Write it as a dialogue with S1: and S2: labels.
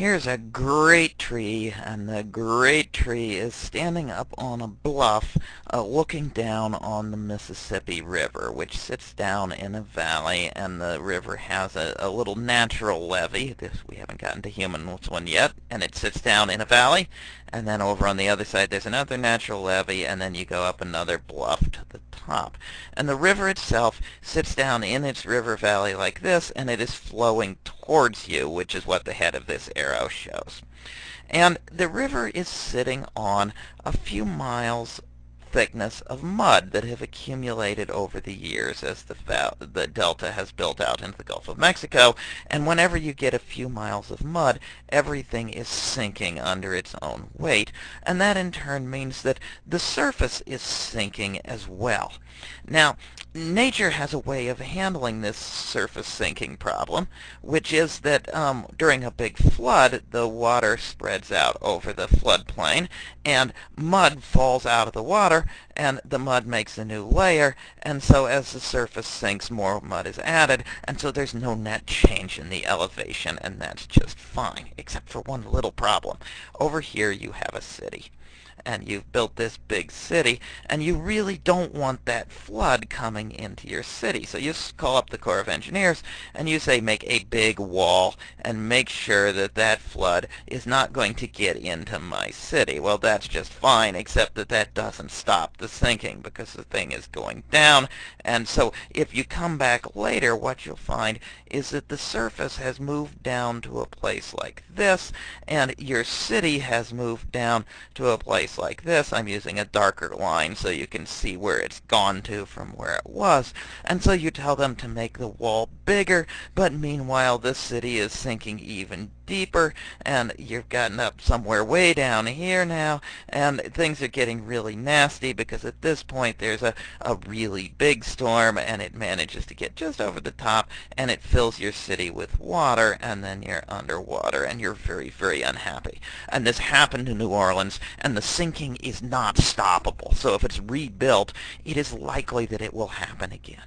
S1: Here's a great tree, and the great tree is standing up on a bluff uh, looking down on the Mississippi River, which sits down in a valley, and the river has a, a little natural levee. This, we haven't gotten to human one yet, and it sits down in a valley, and then over on the other side there's another natural levee, and then you go up another bluff to the top. And the river itself sits down in its river valley like this, and it is flowing towards you, which is what the head of this arrow shows. And the river is sitting on a few miles thickness of mud that have accumulated over the years as the, the delta has built out into the Gulf of Mexico. And whenever you get a few miles of mud, everything is sinking under its own weight. And that in turn means that the surface is sinking as well. Now, nature has a way of handling this surface sinking problem, which is that um, during a big flood, the water spreads out over the floodplain, and mud falls out of the water, and the mud makes a new layer, and so as the surface sinks, more mud is added, and so there's no net change in the elevation, and that's just fine, except for one little problem. Over here you have a city and you've built this big city, and you really don't want that flood coming into your city. So you call up the Corps of Engineers, and you say make a big wall, and make sure that that flood is not going to get into my city. Well, that's just fine, except that that doesn't stop the sinking, because the thing is going down, and so if you come back later, what you'll find is that the surface has moved down to a place like this, and your city has moved down to a place like this, I'm using a darker line so you can see where it's gone to from where it was. And so you tell them to make the wall bigger, but meanwhile the city is sinking even deeper, and you've gotten up somewhere way down here now, and things are getting really nasty because at this point there's a, a really big storm, and it manages to get just over the top, and it fills your city with water, and then you're underwater, and you're very, very unhappy. And this happened in New Orleans, and the sinking is not stoppable. So if it's rebuilt, it is likely that it will happen again.